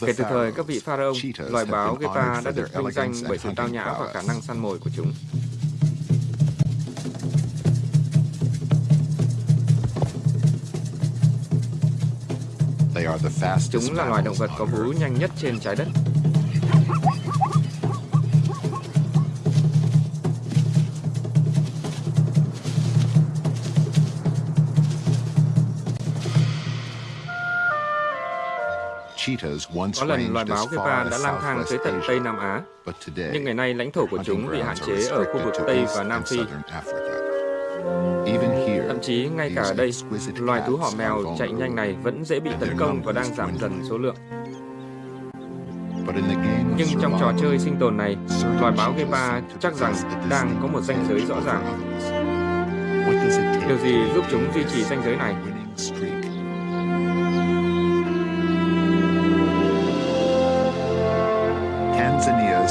Kể từ thời các vị pharaoh, loài báo Gepa đã được vinh danh bởi sự tao nhã và khả năng săn mồi của chúng. Chúng là loài động vật có vú nhanh nhất trên trái đất. Có lần loài báo Gepa đã lang thang tới tận Tây Nam Á, nhưng ngày nay lãnh thổ của chúng bị hạn chế ở khu vực Tây và Nam Phi. Thậm chí ngay cả ở đây, loài thú họ mèo chạy nhanh này vẫn dễ bị tấn công và đang giảm dần số lượng. Nhưng trong trò chơi sinh tồn này, loài báo Gepa chắc rằng đang có một ranh giới rõ ràng. Điều gì giúp chúng duy trì ranh giới này?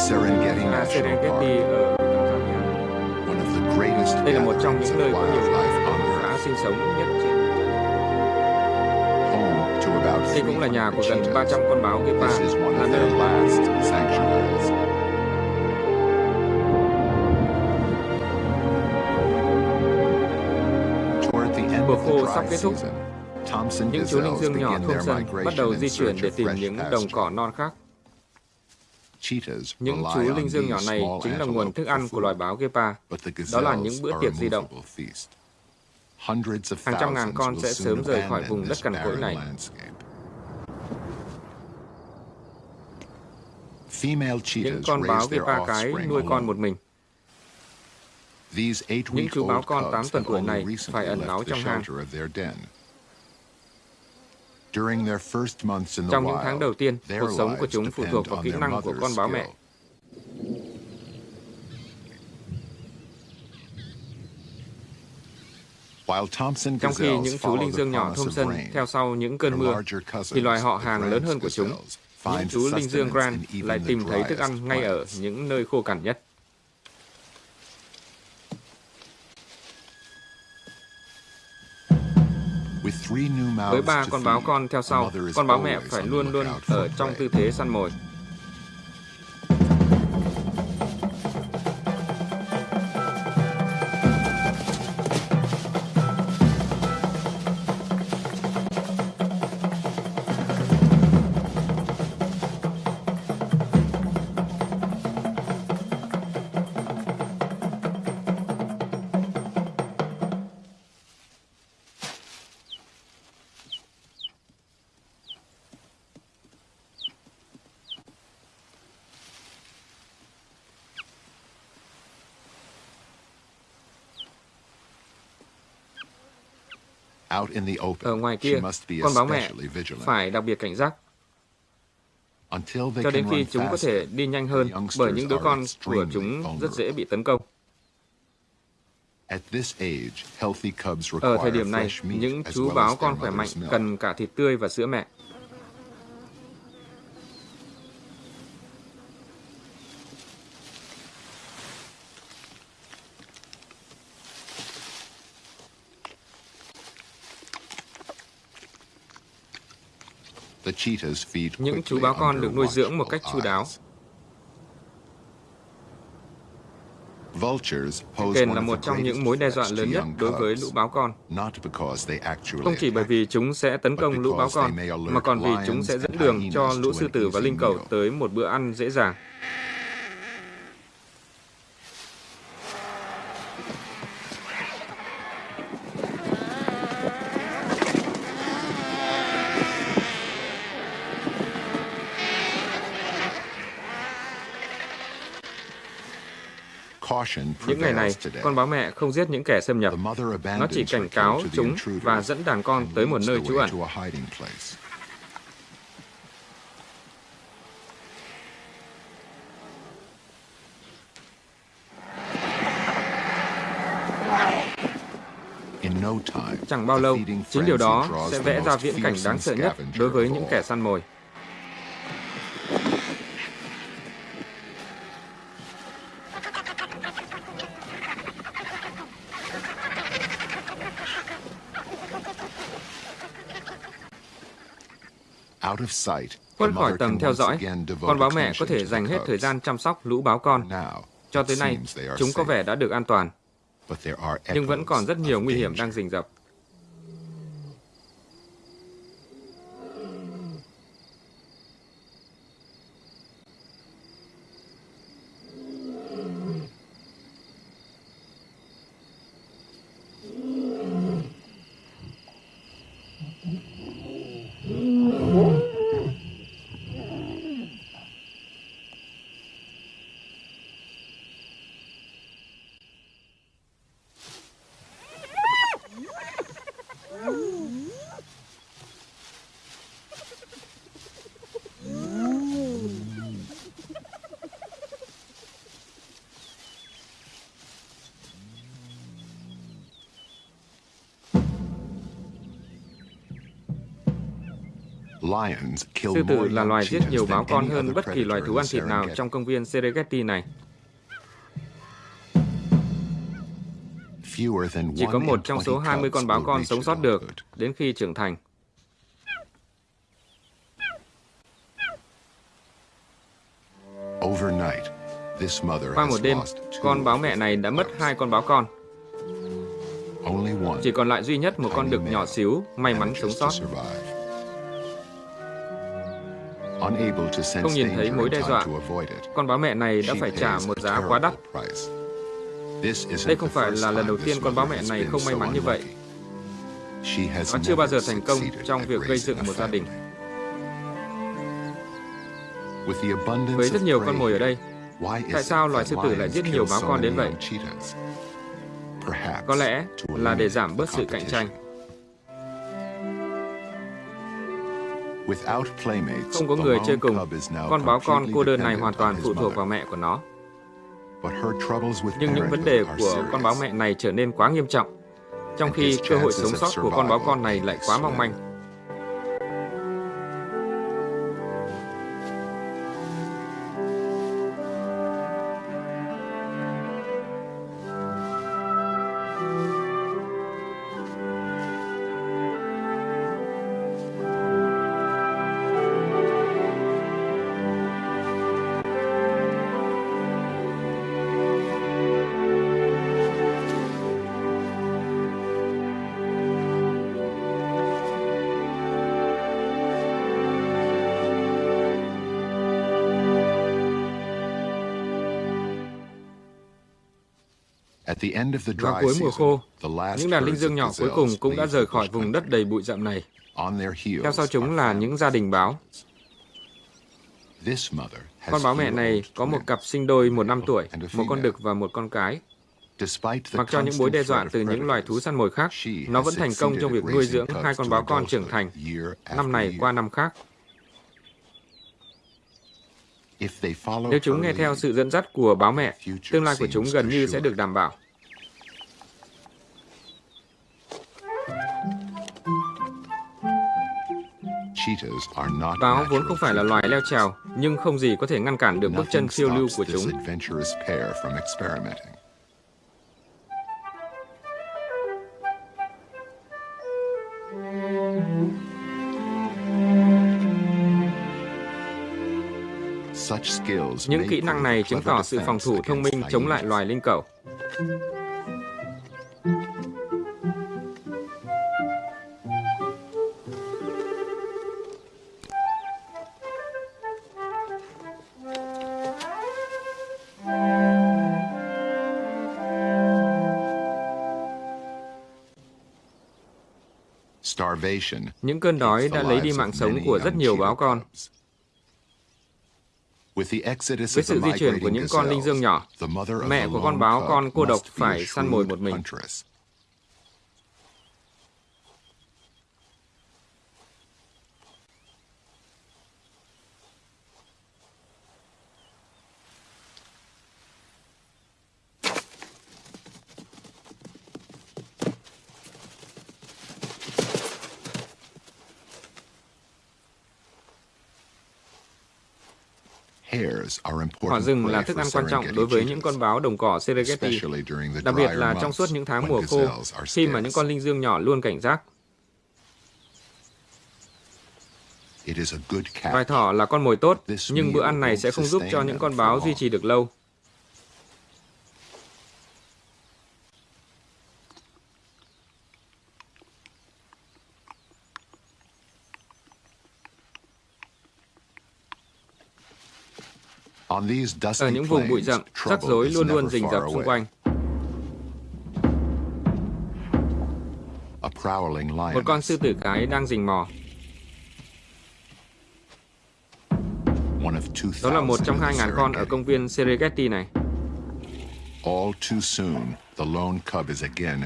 Serengeti là Serengeti ở Tanzania. Đây là một trong những nơi có nhiều cá sinh sống nhất trên Đây cũng là nhà của gần 300 con báo Gepa, là nơi Mùa khô sắp kết thúc, những chú linh dương nhỏ Thompson bắt đầu di chuyển để tìm những đồng cỏ non khác. Những chú linh dương nhỏ này chính là nguồn thức ăn của loài báo Gepa. Đó là những bữa tiệc di động. Hàng trăm ngàn con sẽ sớm rời khỏi vùng đất cằn cỗi này. Những con báo Gepa cái nuôi con một mình. Những chú báo con 8 tuần tuổi này phải ẩn náu trong hang. Trong những tháng đầu tiên, cuộc sống của chúng phụ thuộc vào kỹ năng của con báo mẹ. Trong khi những chú linh dương nhỏ Thompson theo sau những cơn mưa, thì loài họ hàng lớn hơn của chúng, những chú linh dương Grant lại tìm thấy thức ăn ngay ở những nơi khô cằn nhất. Với ba con báo con theo sau, con báo mẹ phải luôn luôn ở trong tư thế săn mồi. Ở ngoài kia, con báo mẹ phải đặc biệt cảnh giác cho đến khi chúng có thể đi nhanh hơn bởi những đứa con của chúng rất dễ bị tấn công. Ở thời điểm này, những chú báo con khỏe mạnh cần cả thịt tươi và sữa mẹ. Những chú báo con được nuôi dưỡng một cách chu đáo. Kền là một trong những mối đe dọa lớn nhất đối với lũ báo con. Không chỉ bởi vì chúng sẽ tấn công lũ báo con, mà còn vì chúng sẽ dẫn đường cho lũ sư tử và linh cầu tới một bữa ăn dễ dàng. Những ngày này, con báo mẹ không giết những kẻ xâm nhập. Nó chỉ cảnh cáo chúng và dẫn đàn con tới một nơi trú ẩn. Chẳng bao lâu, chính điều đó sẽ vẽ ra viễn cảnh đáng sợ nhất đối với những kẻ săn mồi. Khuất khỏi tầm theo dõi, con báo mẹ có thể dành hết thời gian chăm sóc lũ báo con. Cho tới nay, chúng có vẻ đã được an toàn, nhưng vẫn còn rất nhiều nguy hiểm đang rình rập. Sư tử là loài giết nhiều báo con hơn bất kỳ loài thú ăn thịt nào trong công viên Serengeti này. Chỉ có một trong số 20 con báo con sống sót được đến khi trưởng thành. Qua một đêm, con báo mẹ này đã mất hai con báo con. Chỉ còn lại duy nhất một con đực nhỏ xíu, may mắn sống sót. Không nhìn thấy mối đe dọa, con báo mẹ này đã phải trả một giá quá đắt. Đây không phải là lần đầu tiên con báo mẹ này không may mắn như vậy. Nó chưa bao giờ thành công trong việc gây dựng một gia đình. Với rất nhiều con mồi ở đây, tại sao loài sư tử lại giết nhiều báo con đến vậy? Có lẽ là để giảm bớt sự cạnh tranh. Không có người chơi cùng, con báo con cô đơn này hoàn toàn phụ thuộc vào mẹ của nó. Nhưng những vấn đề của con báo mẹ này trở nên quá nghiêm trọng, trong khi cơ hội sống sót của con báo con này lại quá mong manh. Vào cuối mùa khô, những đàn linh dương nhỏ cuối cùng cũng đã rời khỏi vùng đất đầy bụi rậm này. Theo sau chúng là những gia đình báo. Con báo mẹ này có một cặp sinh đôi một năm tuổi, một con đực và một con cái. Mặc cho những mối đe dọa từ những loài thú săn mồi khác, nó vẫn thành công trong việc nuôi dưỡng hai con báo con trưởng thành, năm này qua năm khác. Nếu chúng nghe theo sự dẫn dắt của báo mẹ, tương lai của chúng gần như sẽ được đảm bảo. Báo vốn không phải là loài leo trèo, nhưng không gì có thể ngăn cản được bước chân phiêu lưu của chúng. Những kỹ năng này chứng tỏ sự phòng thủ thông minh chống lại loài linh cẩu. Những cơn đói đã lấy đi mạng sống của rất nhiều báo con. Với sự di chuyển của những con linh dương nhỏ, mẹ của con báo con cô độc phải săn mồi một mình. Hỏa rừng là thức ăn quan trọng đối với những con báo đồng cỏ Serengeti, đặc biệt là trong suốt những tháng mùa khô, khi mà những con linh dương nhỏ luôn cảnh giác. Loài thỏ là con mồi tốt, nhưng bữa ăn này sẽ không giúp cho những con báo duy trì được lâu. Ở những vùng bụi rậm, rắc rối luôn luôn rình rập xung quanh. Một con sư tử cái đang rình mò. Đó là một trong hai ngàn con ở công viên Serengeti này.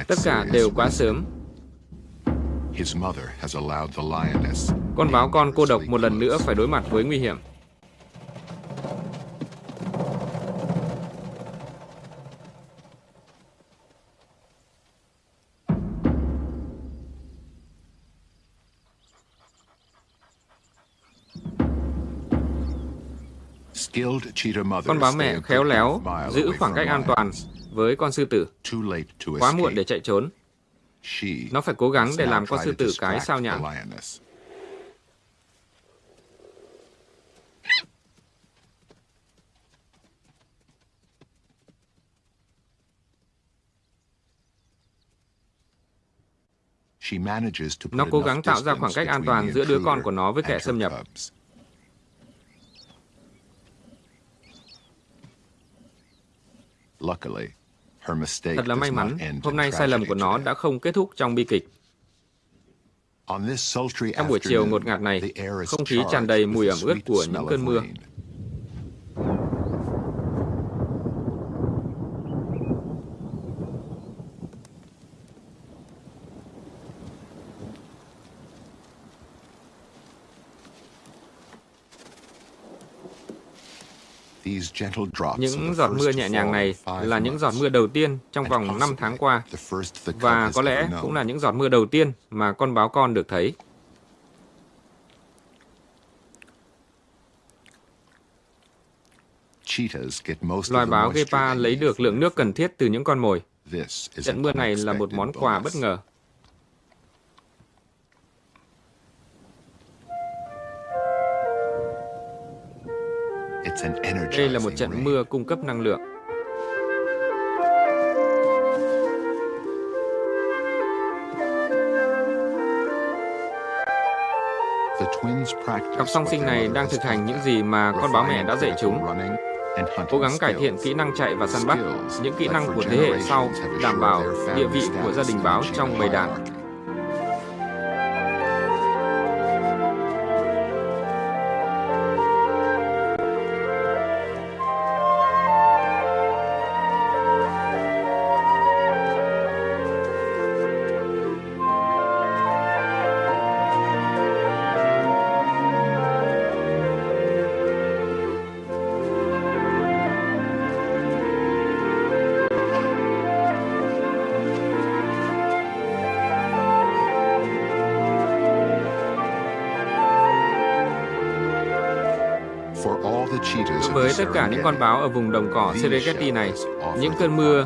Tất cả đều quá sớm. Con báo con cô độc một lần nữa phải đối mặt với nguy hiểm. Con báo mẹ khéo léo giữ khoảng cách an toàn với con sư tử. Quá muộn để chạy trốn. Nó phải cố gắng để làm con sư tử cái sao nhãn. Nó cố gắng tạo ra khoảng cách an toàn giữa đứa con của nó với kẻ xâm nhập. Thật là may mắn, hôm nay sai lầm của nó đã không kết thúc trong bi kịch. Trong buổi chiều ngột ngạt này, không khí tràn đầy mùi ẩm ướt của những cơn mưa. Những giọt mưa nhẹ nhàng này là những giọt mưa đầu tiên trong vòng 5 tháng qua, và có lẽ cũng là những giọt mưa đầu tiên mà con báo con được thấy. Loài báo Gepa lấy được lượng nước cần thiết từ những con mồi. Trận mưa này là một món quà bất ngờ. Đây là một trận mưa cung cấp năng lượng. Cặp song sinh này đang thực hành những gì mà con báo mẹ đã dạy chúng. Cố gắng cải thiện kỹ năng chạy và săn bắt, những kỹ năng của thế hệ sau đảm bảo địa vị của gia đình báo trong bầy đàn. Cả những con báo ở vùng đồng cỏ Serengeti này, những cơn mưa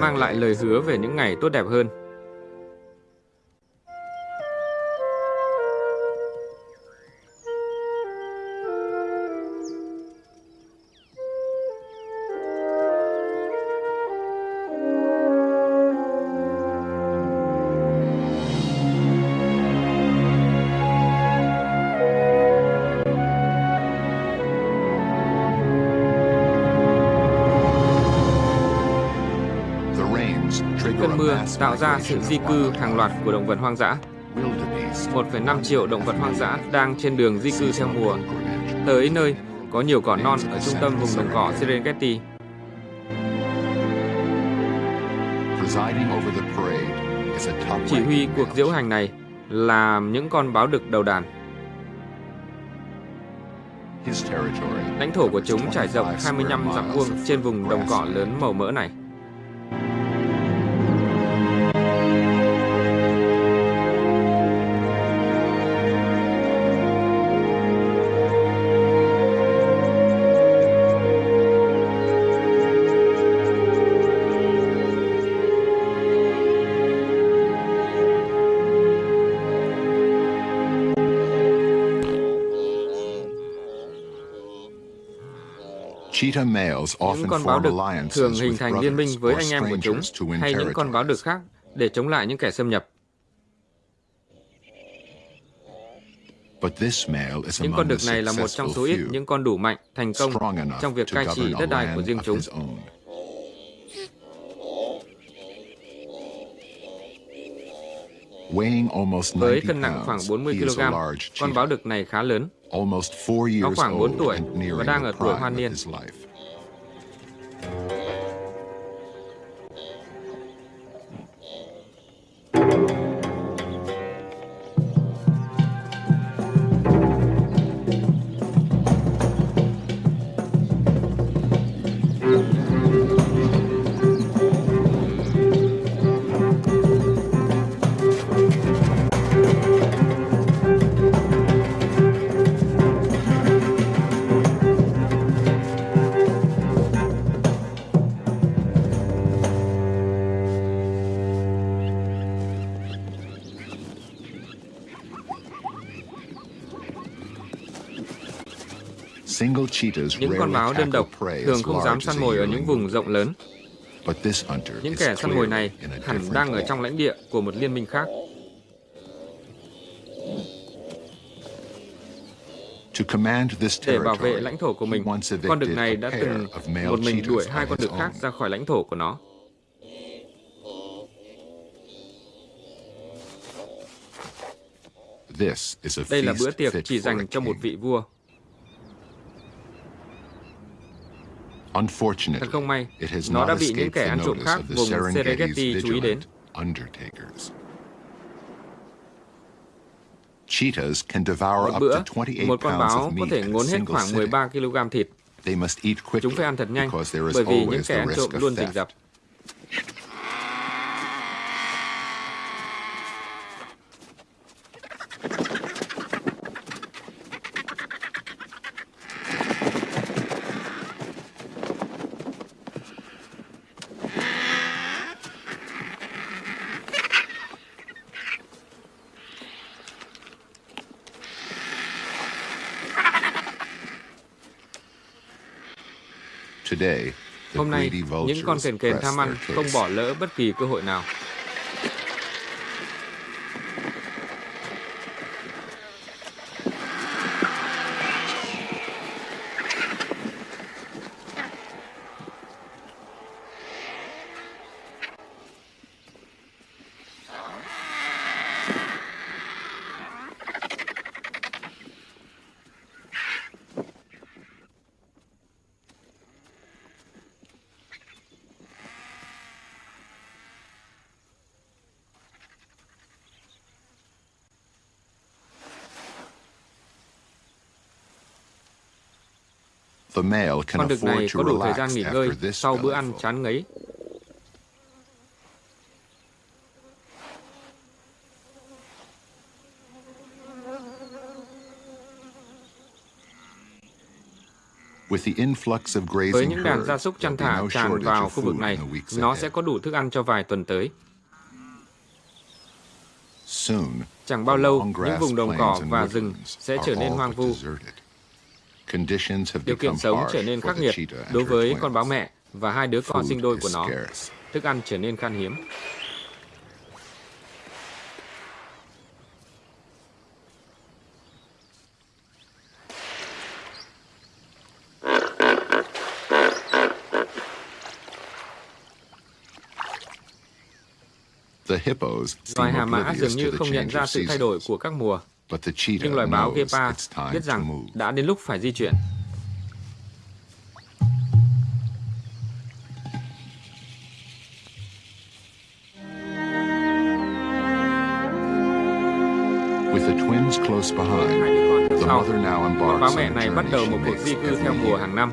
mang lại lời hứa về những ngày tốt đẹp hơn. Tạo ra sự di cư hàng loạt của động vật hoang dã. 1,5 triệu động vật hoang dã đang trên đường di cư theo mùa, tới nơi có nhiều cỏ non ở trung tâm vùng đồng cỏ Serengeti. Chỉ huy cuộc diễu hành này là những con báo đực đầu đàn. Lãnh thổ của chúng trải rộng 25 dặm vuông trên vùng đồng cỏ lớn màu mỡ này. Những con báo đực thường hình thành liên minh với anh em của chúng hay những con báo đực khác để chống lại những kẻ xâm nhập. Những con đực này là một trong số ít những con đủ mạnh, thành công trong việc cai trị đất đai của riêng chúng. Với cân nặng khoảng 40 kg, con báo đực này khá lớn. Nó khoảng 4 tuổi và đang ở tuổi hoan niên. Những con báo đơn độc thường không dám săn mồi ở những vùng rộng lớn. Những kẻ săn mồi này hẳn đang ở trong lãnh địa của một liên minh khác. Để bảo vệ lãnh thổ của mình, con đực này đã từng một mình đuổi hai con đực khác ra khỏi lãnh thổ của nó. Đây là bữa tiệc chỉ dành cho một vị vua. Thật không may, nó đã bị những kẻ ăn trộm khác vùng Serengeti chú ý đến. Một bữa, một con báo có thể ngốn hết khoảng 13 kg thịt. Chúng phải ăn thật nhanh, bởi vì những kẻ ăn trộm luôn rình rập. Hôm nay, những con kền kền tham ăn không bỏ lỡ bất kỳ cơ hội nào. Con đực này có đủ thời gian nghỉ ngơi sau bữa ăn chán ngấy. Với những đàn gia súc chăn thả tràn vào khu vực này, nó sẽ có đủ thức ăn cho vài tuần tới. Chẳng bao lâu, những vùng đồng cỏ và rừng sẽ trở nên hoang vu. Điều kiện sống trở nên khắc nghiệt đối với con báo mẹ và hai đứa con sinh đôi của nó. Thức ăn trở nên khan hiếm. Loài hà mã dường như không nhận ra sự thay đổi của các mùa. Nhưng loài báo Gepa biết rằng đã đến lúc phải di chuyển. Sau, con báo mẹ này bắt đầu một cuộc di cư theo mùa hàng năm.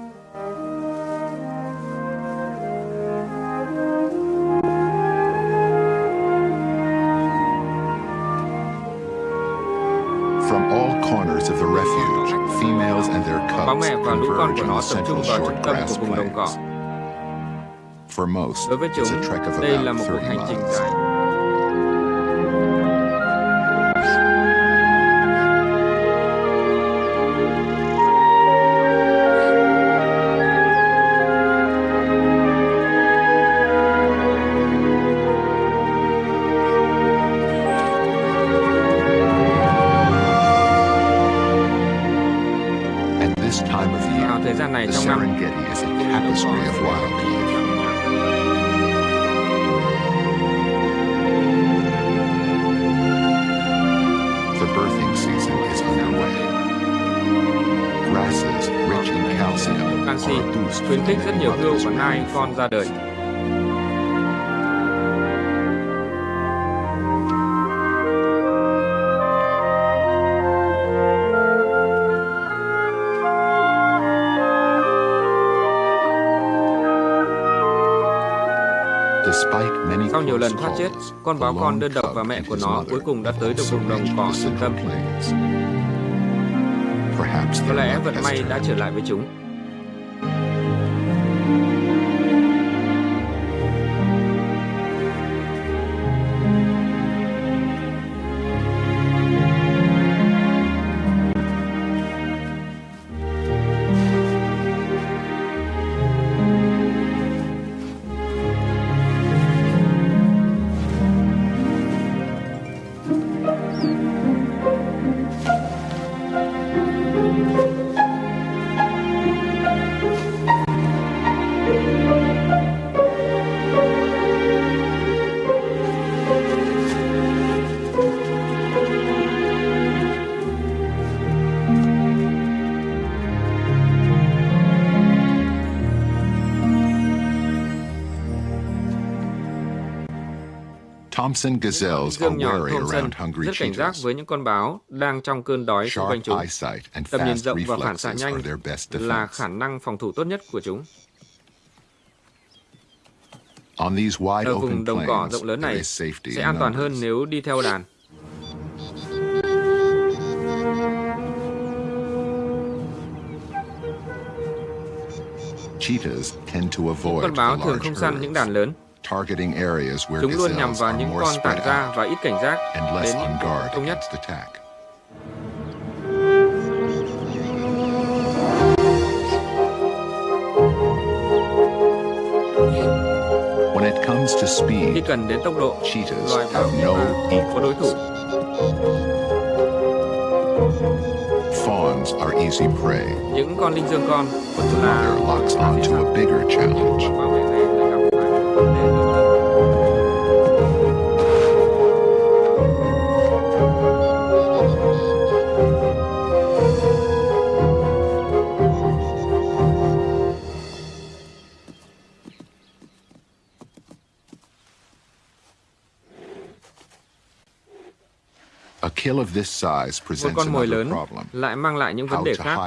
rộng lớn. corners of the refuge, females and their Báo cubs mẹ và lũ con converge của on nó the tập central trung vào short trung tâm grass của vùng đồng cỏ. plains. For most, Đối với chúng, it's a trek of đây là about một cuộc 30 hành trình miles. Sau nhiều lần thoát chết, con báo con đơn độc và mẹ của nó cuối cùng đã tới được vùng đồng cỏ trung tâm. Có lẽ vận may đã trở lại với chúng. Thompson gazelles are wary around hungry rất cảnh giác với những con báo đang trong cơn đói xung quanh chúng. Tầm nhìn rộng và phản xạ nhanh là khả năng phòng thủ tốt nhất của chúng. On these wide Ở vùng đồng cỏ rộng lớn này sẽ an toàn hơn nếu đi theo đàn. Cheetahs tend to avoid Con the báo thường large không săn những đàn lớn. Targeting areas where Chúng luôn nhằm vào những con tản ra và ít cảnh giác đến guard đông nhất. against attack. When it comes to Khi cần đến tốc độ, cheetahs loài báo have no có đối thủ. Fawns are easy prey. Những con linh dương con But the là mother locks onto a bigger challenge. Một con mồi lớn lại mang lại những vấn đề khác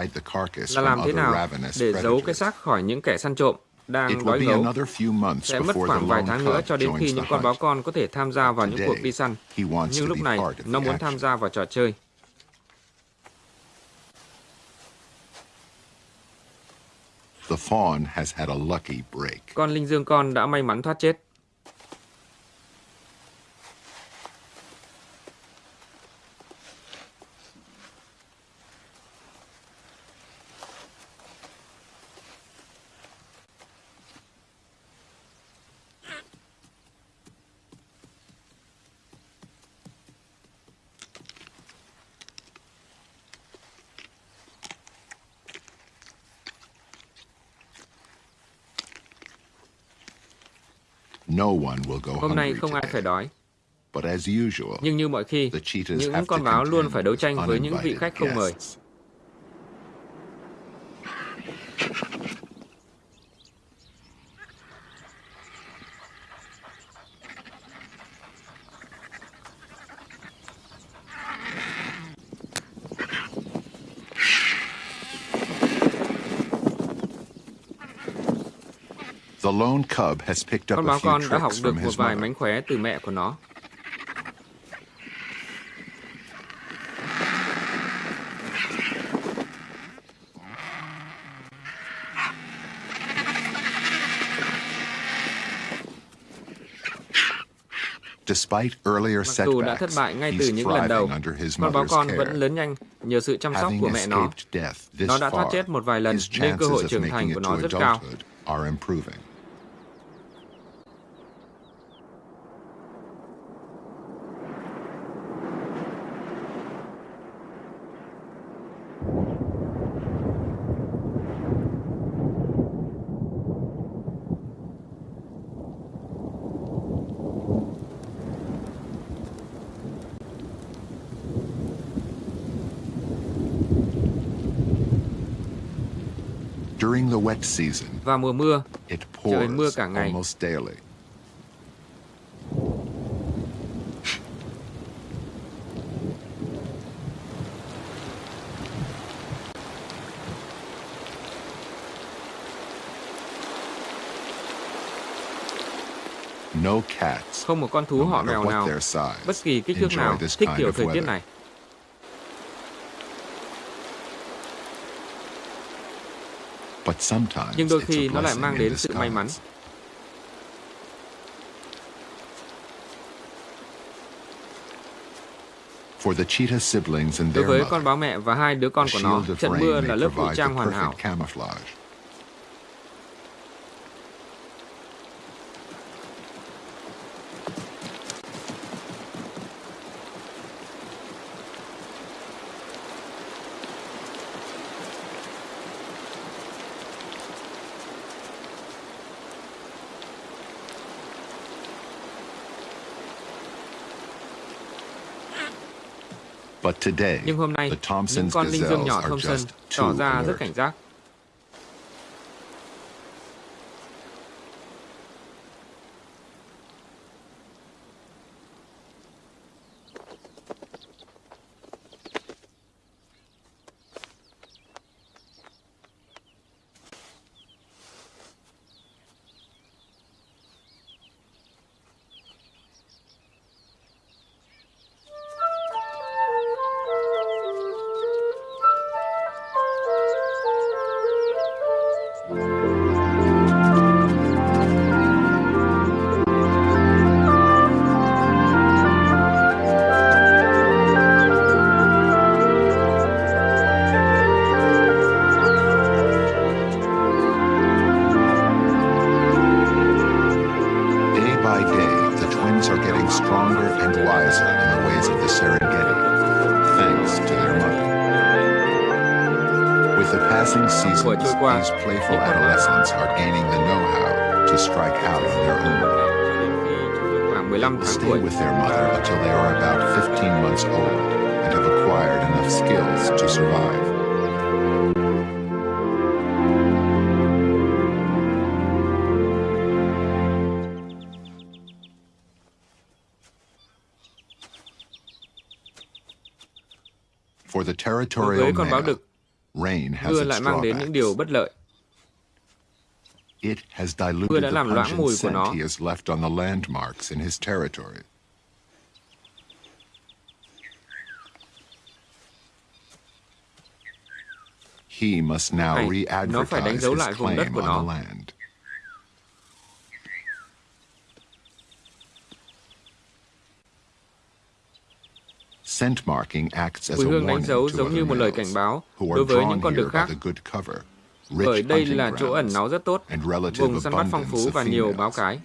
là làm thế nào để giấu cái xác khỏi những kẻ săn trộm đang đói gấu. Sẽ mất khoảng vài tháng nữa cho đến khi những con báo con có thể tham gia vào những cuộc đi săn. Nhưng lúc này, nó muốn tham gia vào trò chơi. The fawn has had a lucky break. Con linh dương con đã may mắn thoát chết. Hôm nay không ai phải đói. Nhưng như mọi khi, những con báo luôn phải đấu tranh với những vị khách không mời. Con báo con đã học được một vài mánh khóe từ mẹ của nó. Mặc dù đã thất bại ngay từ những lần đầu, con báo con vẫn lớn nhanh nhờ sự chăm sóc của mẹ nó. Nó đã thoát chết một vài lần nên cơ hội trưởng thành của nó rất cao. Vào mùa mưa, trời mưa cả ngày. Không một con thú họ mèo nào, bất kỳ kích thước nào, thích kiểu thời tiết này. Nhưng đôi khi nó lại mang đến sự may mắn. Đối với con báo mẹ và hai đứa con của nó, trận mưa là lớp vũ trang hoàn hảo. Nhưng hôm nay, những con linh dương nhỏ Thompson tỏ ra rất cảnh giác. Đối territorial với con báo male, đực, rain has mưa its lại mang đến những điều drawbacks. bất lợi. It has Mưa diluted đã the làm loãng pungent mùi của scent nó. he has left on the landmarks in his territory. He must now Này, nó phải đánh re-advertise dấu his lại vùng đất claim của on nó. the land. Scent marking acts as Mùi hương đánh warning dấu to giống other như một lời cảnh báo đối với những con here đực khác, bởi rich đây là chỗ ẩn náu rất tốt, vùng săn bắt phong phú và nhiều báo cái.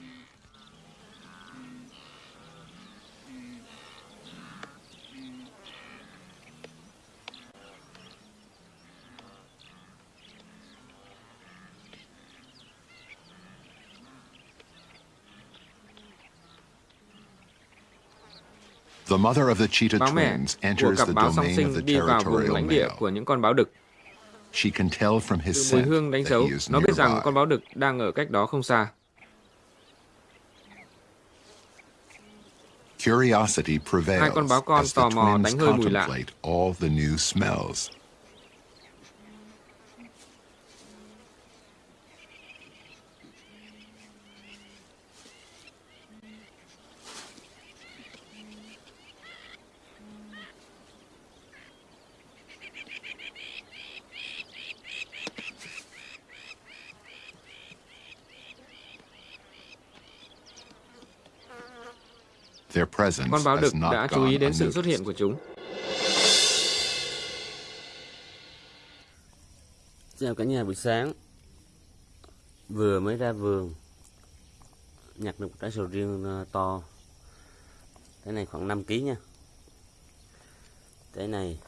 The mother of the cheetah Báo mẹ twins của enters cặp the báo song domain of sinh the đi vào vùng territorial lãnh địa male. của những con báo đực. She can tell from his Từ mùi scent hương đánh that dấu, he is nó biết rằng nearby. con báo đực đang ở cách đó không xa. Curiosity Hai con prevails báo con as the tò mò twins đánh hơi mùi lạ. contemplate all the new smells. Con báo đực đã chú ý đến sự xuất hiện của chúng. Chào cả nhà buổi sáng. Vừa mới ra vườn Nhặt được một trái sầu riêng ờ, to. Cái này khoảng 5 kg nha. Cái này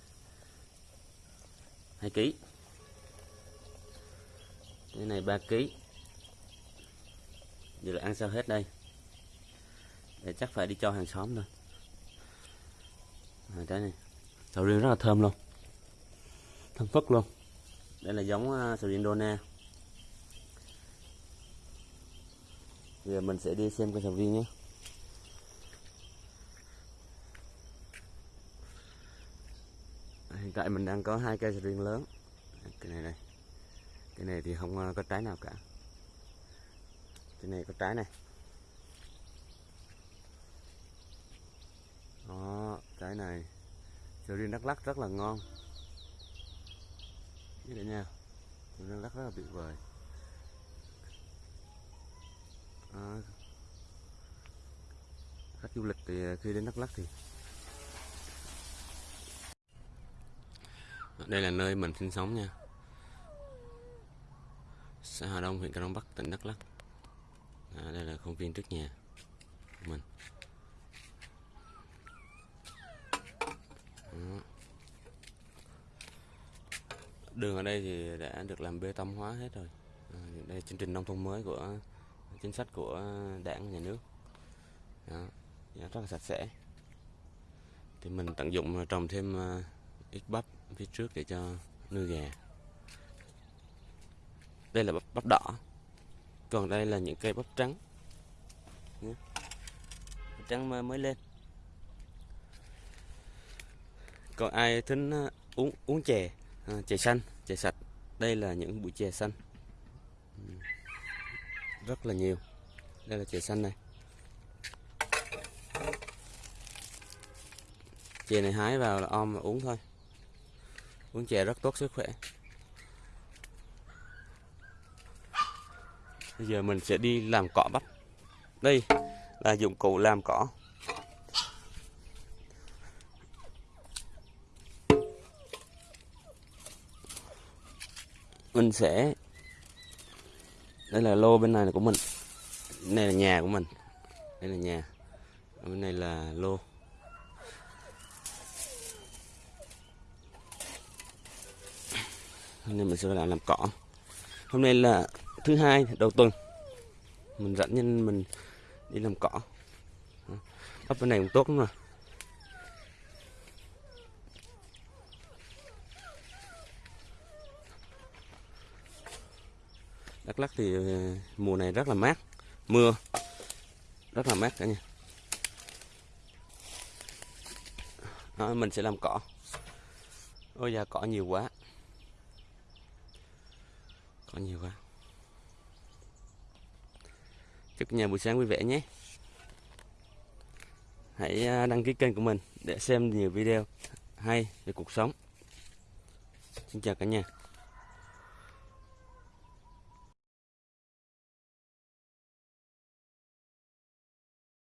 2 kg Cái này 3 kg Giờ là ăn sao hết đây để chắc phải đi cho hàng xóm thôi. À, Trái này Sầu riêng rất là thơm luôn. Thơm phức luôn. Đây là giống uh, sầu riêng Dona. Bây giờ mình sẽ đi xem cây sầu riêng nhé. Hiện tại mình đang có hai cây sầu riêng lớn. Cái này này Cái này thì không à, có trái nào cả. Cái này có trái này. Cái này. Sầu riêng Đắk Lắk rất là ngon. Như thế nha. Sầu riêng Đắk rất là tuyệt vời. À, khách du lịch thì à, khi đến Đắk Lắk thì đây là nơi mình sinh sống nha. Xã Hà Đông huyện Cà Đông Bắc tỉnh Đắk Lắk. À, đây là công viên trước nhà của mình. Dạ. đường ở đây thì đã được làm bê tông hóa hết rồi. À, đây là chương trình nông thôn mới của chính sách của đảng và nhà nước. Đó, rất là sạch sẽ. Thì mình tận dụng à, trồng thêm à, ít bắp phía trước để cho nuôi gà. Đây là bắp, bắp đỏ. Còn đây là những cây bắp trắng. Bắp trắng mới lên. Còn ai thích ờ, uống uống chè ờ, chè xanh, chè sạch? Đây là những bụi chè xanh. Ừ. Rất là nhiều. Đây là chè xanh này. Chè này hái vào là om mà uống thôi. Uống chè rất tốt sức khỏe. Bây giờ mình sẽ đi làm cỏ bắp. Đây là dụng cụ làm cỏ. Mình sẽ đây là lô bên này là của mình. Đây là nhà của mình. Đây là nhà. Bên này là lô. Hôm nay mình sẽ làm làm cỏ. Hôm nay là thứ hai, đầu tuần. Mình rảnh nên mình đi làm cỏ. Bắp bên này cũng tốt lắm rồi Đắk Lắk thì ờ, mùa này rất là mát mưa rất là mát cả nhà. Đó, mình sẽ làm cỏ. Ôi da cỏ nhiều quá. Cỏ nhiều quá. Chúc nhà buổi sáng vui vẻ nhé. Hãy ờ, đăng ký kênh của mình để xem nhiều video hay về cuộc sống. Xin chào cả nhà.